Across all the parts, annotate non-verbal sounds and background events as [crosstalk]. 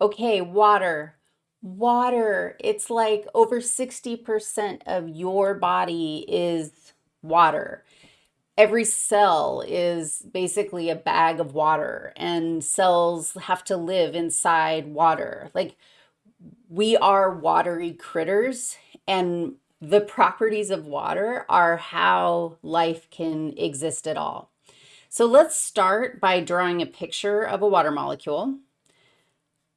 Okay, water. Water. It's like over 60% of your body is water. Every cell is basically a bag of water, and cells have to live inside water. Like we are watery critters, and the properties of water are how life can exist at all. So let's start by drawing a picture of a water molecule.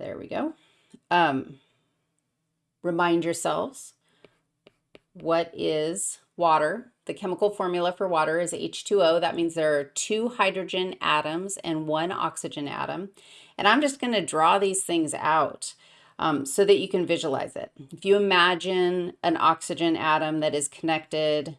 There we go. Um, remind yourselves what is water. The chemical formula for water is H2O. That means there are two hydrogen atoms and one oxygen atom. And I'm just going to draw these things out um, so that you can visualize it. If you imagine an oxygen atom that is connected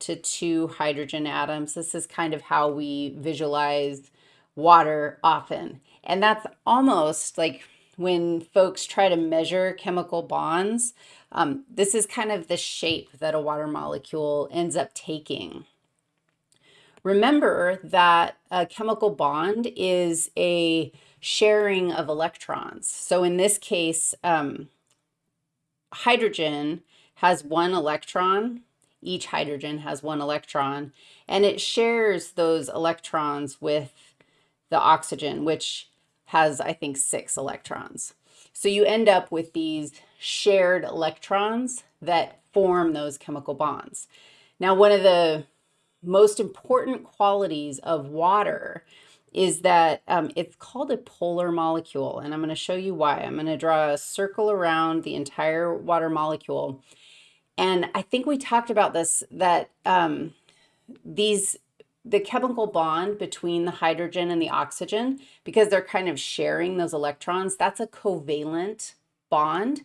to two hydrogen atoms, this is kind of how we visualize water often. And that's almost like when folks try to measure chemical bonds, um, this is kind of the shape that a water molecule ends up taking. Remember that a chemical bond is a sharing of electrons. So in this case, um, hydrogen has one electron. Each hydrogen has one electron, and it shares those electrons with the oxygen, which has, I think, six electrons. So you end up with these shared electrons that form those chemical bonds. Now, one of the most important qualities of water is that um, it's called a polar molecule, and I'm going to show you why. I'm going to draw a circle around the entire water molecule. And I think we talked about this, that um, these the chemical bond between the hydrogen and the oxygen, because they're kind of sharing those electrons, that's a covalent bond.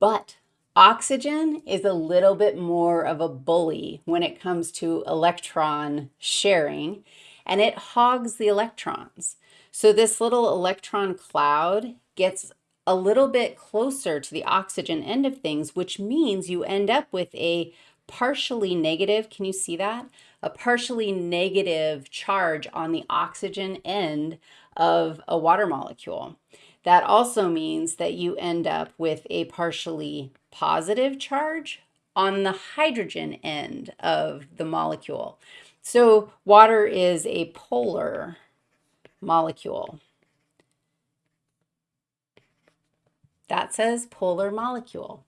But oxygen is a little bit more of a bully when it comes to electron sharing, and it hogs the electrons. So this little electron cloud gets a little bit closer to the oxygen end of things, which means you end up with a partially negative, can you see that? A partially negative charge on the oxygen end of a water molecule. That also means that you end up with a partially positive charge on the hydrogen end of the molecule. So water is a polar molecule. That says polar molecule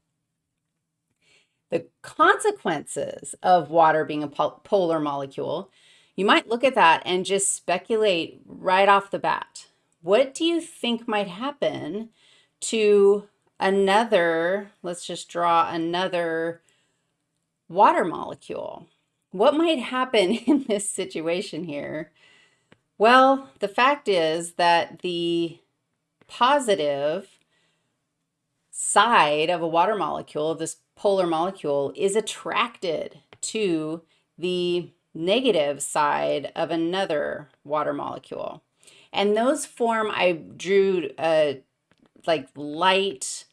the consequences of water being a polar molecule, you might look at that and just speculate right off the bat. What do you think might happen to another, let's just draw another water molecule? What might happen [laughs] in this situation here? Well, the fact is that the positive side of a water molecule, this polar molecule is attracted to the negative side of another water molecule. And those form, I drew a like light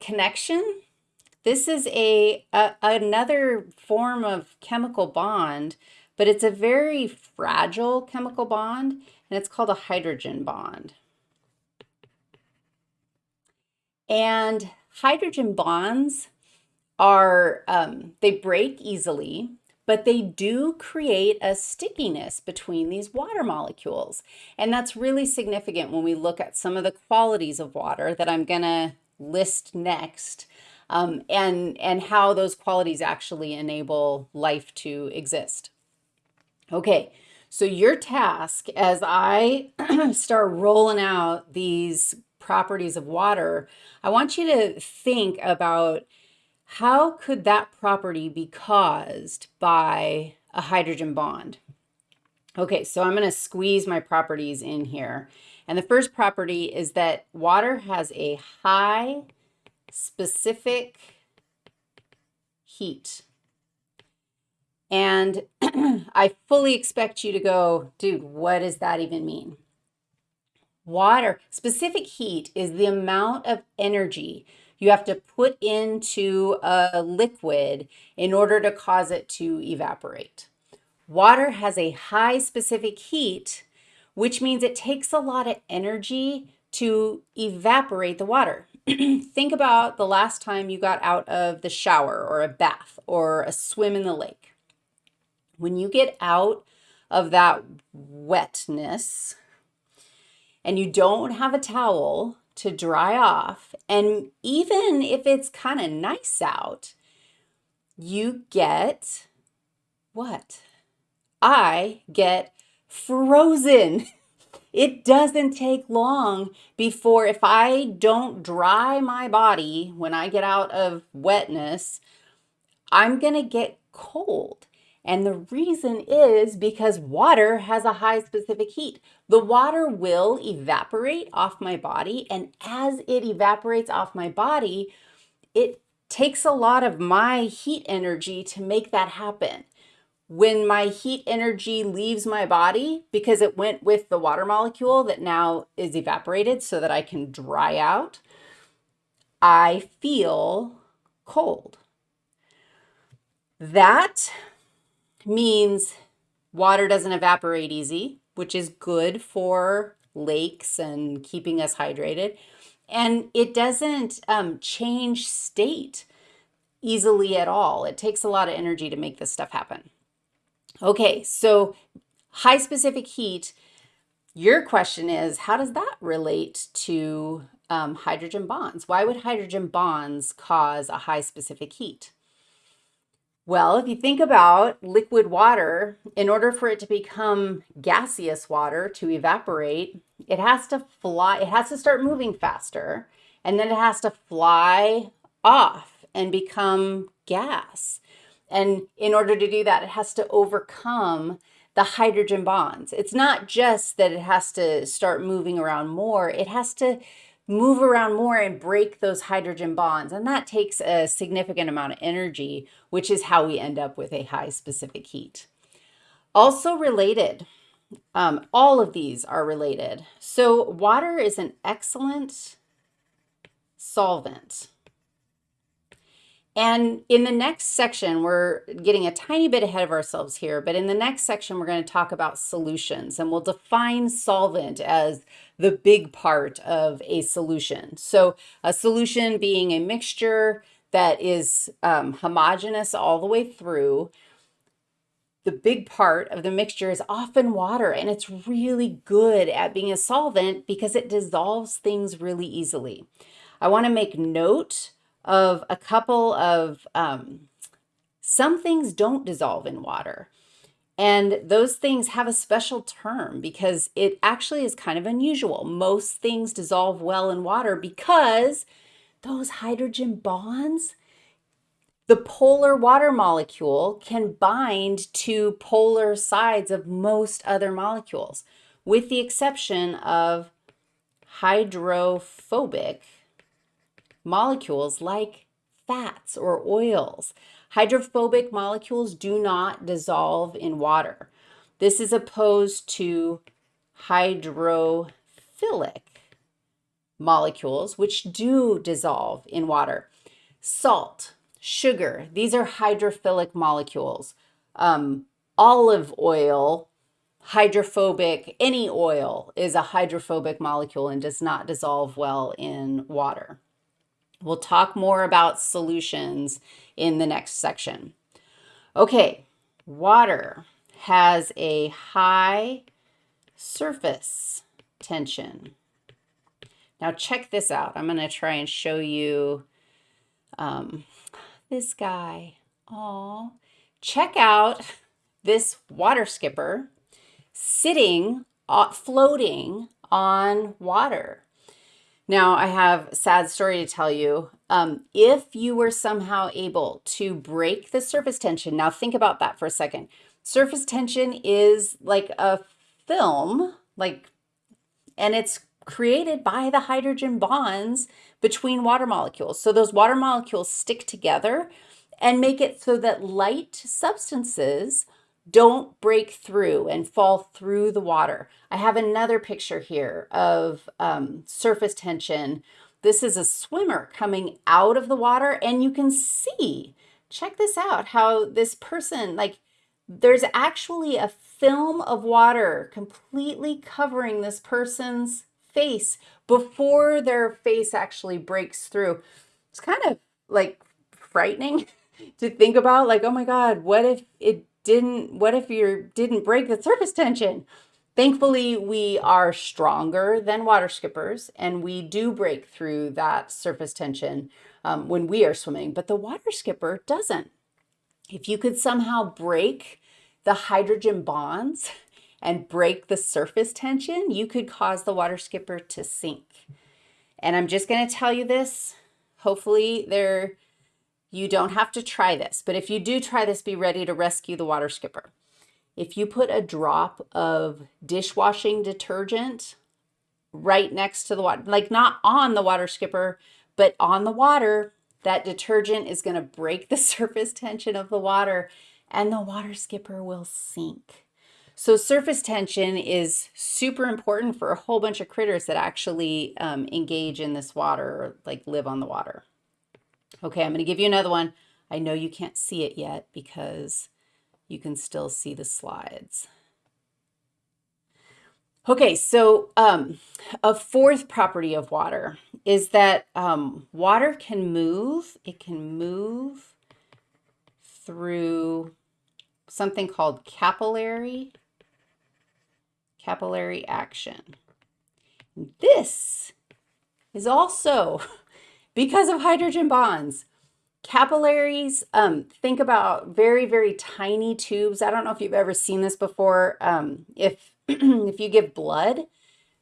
connection. This is a, a another form of chemical bond, but it's a very fragile chemical bond, and it's called a hydrogen bond. And hydrogen bonds are, um, they break easily, but they do create a stickiness between these water molecules. And that's really significant when we look at some of the qualities of water that I'm gonna list next um, and, and how those qualities actually enable life to exist. Okay, so your task as I [clears throat] start rolling out these properties of water, I want you to think about how could that property be caused by a hydrogen bond? Okay, so I'm going to squeeze my properties in here. And the first property is that water has a high specific heat. And [clears throat] I fully expect you to go, dude, what does that even mean? Water, specific heat is the amount of energy you have to put into a liquid in order to cause it to evaporate. Water has a high specific heat, which means it takes a lot of energy to evaporate the water. [clears throat] Think about the last time you got out of the shower or a bath or a swim in the lake. When you get out of that wetness and you don't have a towel to dry off, and even if it's kind of nice out, you get what? I get frozen. [laughs] It doesn't take long before if I don't dry my body when I get out of wetness, I'm going to get cold. And the reason is because water has a high specific heat. The water will evaporate off my body. And as it evaporates off my body, it takes a lot of my heat energy to make that happen. When my heat energy leaves my body, because it went with the water molecule that now is evaporated so that I can dry out, I feel cold. That means water doesn't evaporate easy, which is good for lakes and keeping us hydrated. And it doesn't um, change state easily at all. It takes a lot of energy to make this stuff happen. Okay, so high specific heat, your question is, how does that relate to um, hydrogen bonds? Why would hydrogen bonds cause a high specific heat? Well, if you think about liquid water, in order for it to become gaseous water to evaporate, it has to fly, it has to start moving faster, and then it has to fly off and become gas. And in order to do that, it has to overcome the hydrogen bonds. It's not just that it has to start moving around more, it has to move around more and break those hydrogen bonds. And that takes a significant amount of energy, which is how we end up with a high specific heat. Also related, um, all of these are related. So water is an excellent solvent. And in the next section, we're getting a tiny bit ahead of ourselves here, but in the next section, we're going to talk about solutions and we'll define solvent as the big part of a solution. So a solution being a mixture that is um, homogeneous all the way through. The big part of the mixture is often water, and it's really good at being a solvent because it dissolves things really easily. I want to make note of a couple of, um, some things don't dissolve in water. And those things have a special term because it actually is kind of unusual. Most things dissolve well in water because those hydrogen bonds, the polar water molecule can bind to polar sides of most other molecules, with the exception of hydrophobic molecules like fats or oils. Hydrophobic molecules do not dissolve in water. This is opposed to hydrophilic molecules, which do dissolve in water. Salt, sugar, these are hydrophilic molecules. Um, olive oil, hydrophobic, any oil is a hydrophobic molecule and does not dissolve well in water. We'll talk more about solutions in the next section. Okay, water has a high surface tension. Now check this out. I'm going to try and show you um, this guy. Oh, check out this water skipper sitting, uh, floating on water. Now, I have a sad story to tell you. Um, if you were somehow able to break the surface tension, now think about that for a second. Surface tension is like a film, like, and it's created by the hydrogen bonds between water molecules. So those water molecules stick together and make it so that light substances don't break through and fall through the water. I have another picture here of um, surface tension. This is a swimmer coming out of the water and you can see, check this out, how this person, like there's actually a film of water completely covering this person's face before their face actually breaks through. It's kind of like frightening [laughs] to think about like, oh my God, what if it didn't, what if you didn't break the surface tension? Thankfully, we are stronger than water skippers and we do break through that surface tension um, when we are swimming, but the water skipper doesn't. If you could somehow break the hydrogen bonds and break the surface tension, you could cause the water skipper to sink. And I'm just going to tell you this. Hopefully there you don't have to try this, but if you do try this, be ready to rescue the water skipper. If you put a drop of dishwashing detergent right next to the water, like not on the water skipper, but on the water, that detergent is going to break the [laughs] surface tension of the water and the water skipper will sink. So surface tension is super important for a whole bunch of critters that actually um, engage in this water or like live on the water. Okay, I'm going to give you another one. I know you can't see it yet because you can still see the slides. Okay, so um, a fourth property of water is that um, water can move. It can move through something called capillary capillary action. This is also [laughs] because of hydrogen bonds. Capillaries, um, think about very, very tiny tubes. I don't know if you've ever seen this before. Um, if, [clears throat] if you give blood,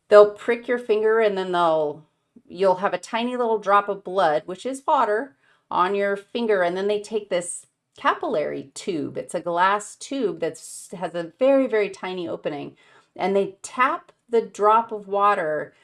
they'll prick your finger and then they'll, you'll have a tiny little drop of blood, which is water, on your finger. And then they take this capillary tube. It's a glass tube that has a very, very tiny opening. And they tap the drop of water,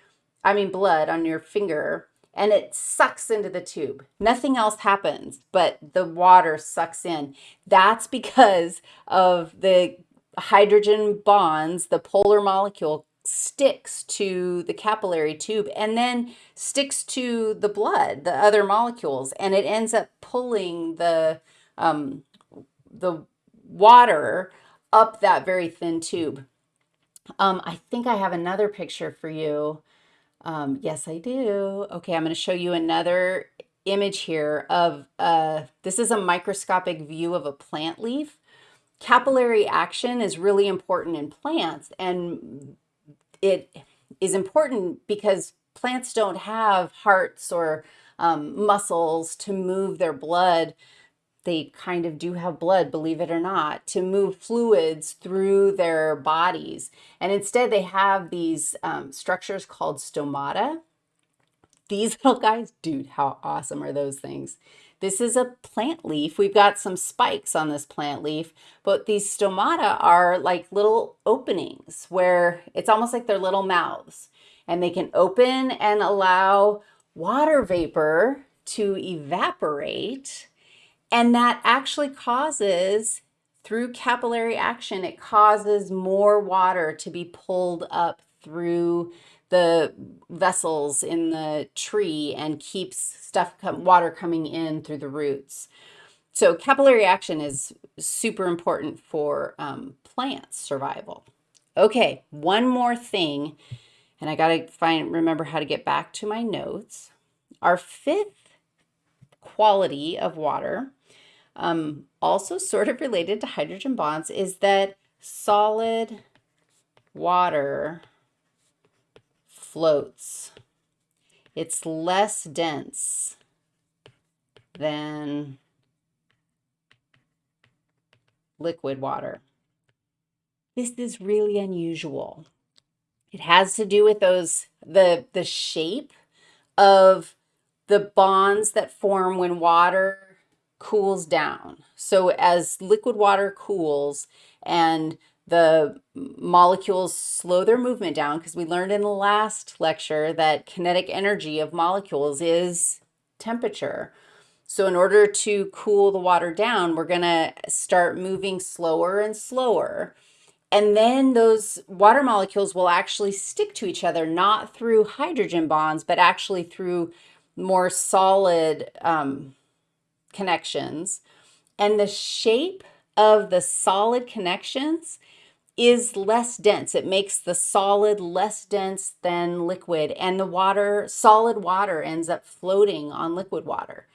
I mean blood, on your finger and it sucks into the tube. Nothing else happens, but the water sucks in. That's because of the hydrogen bonds, the polar molecule sticks to the capillary tube and then sticks to the blood, the other molecules, and it ends up pulling the, um, the water up that very thin tube. Um, I think I have another picture for you. Um, yes, I do. Okay, I'm going to show you another image here of, uh, this is a microscopic view of a plant leaf. Capillary action is really important in plants and it is important because plants don't have hearts or um, muscles to move their blood they kind of do have blood, believe it or not, to move fluids through their bodies. And instead they have these um, structures called stomata. These [laughs] little guys, dude, how awesome are those things? This is a plant leaf. We've got some spikes on this plant leaf, but these stomata are like little openings where it's almost like they're little mouths and they can open and allow water vapor to evaporate and that actually causes, through capillary action, it causes more water to be pulled up through the vessels in the tree and keeps stuff, water coming in through the roots. So capillary action is super important for um, plants survival. Okay, one more thing, and I got to find remember how to get back to my notes. Our fifth quality of water um, also sort of related to hydrogen bonds is that solid water floats. It's less dense than liquid water. This is really unusual. It has to do with those the the shape of the bonds that form when water cools down. So as liquid water cools and the molecules slow their movement down, because we learned in the last lecture that kinetic energy of molecules is temperature. So in order to cool the water down, we're going to start moving slower and slower. And then those water molecules will actually stick to each other, not through hydrogen bonds, but actually through more solid um, connections and the shape of the solid connections is less dense. It makes the solid less dense than liquid, and the water, solid water, ends up floating on liquid water.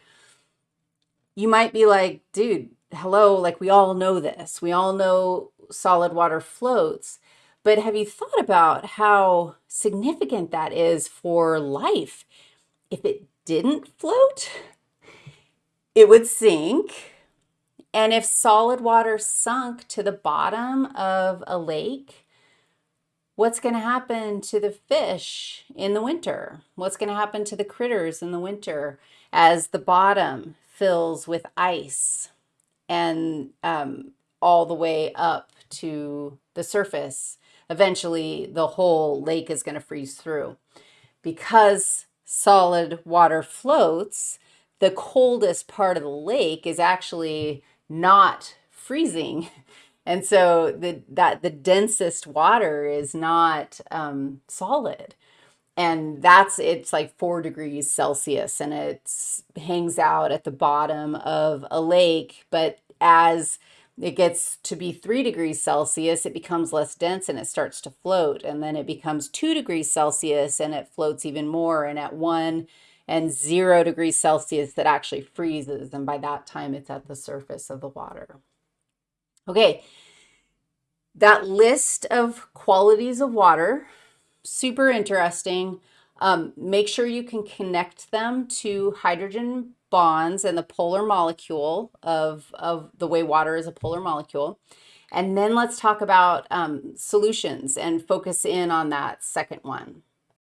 You might be like, dude, hello, like we all know this. We all know solid water floats. But have you thought about how significant that is for life? If it didn't float, it would sink and if solid water sunk to the bottom of a lake, what's going to happen to the fish in the winter? What's going to happen to the critters in the winter as the bottom fills with ice and um, all the way up to the surface? Eventually, the whole lake is going to freeze through. Because solid water floats, the coldest part of the lake is actually not freezing. [laughs] And so the, that the densest water is not um, solid. And that's, it's like four degrees Celsius and it hangs out at the bottom of a lake. But as it gets to be three degrees Celsius, it becomes less dense and it starts to float. And then it becomes two degrees Celsius and it floats even more. And at one and zero degrees Celsius that actually freezes. And by that time, it's at the surface of the water. Okay, that list of qualities of water, super interesting. Um, make sure you can connect them to hydrogen bonds and the polar molecule of, of the way water is a polar molecule. And then let's talk about um, solutions and focus in on that second one.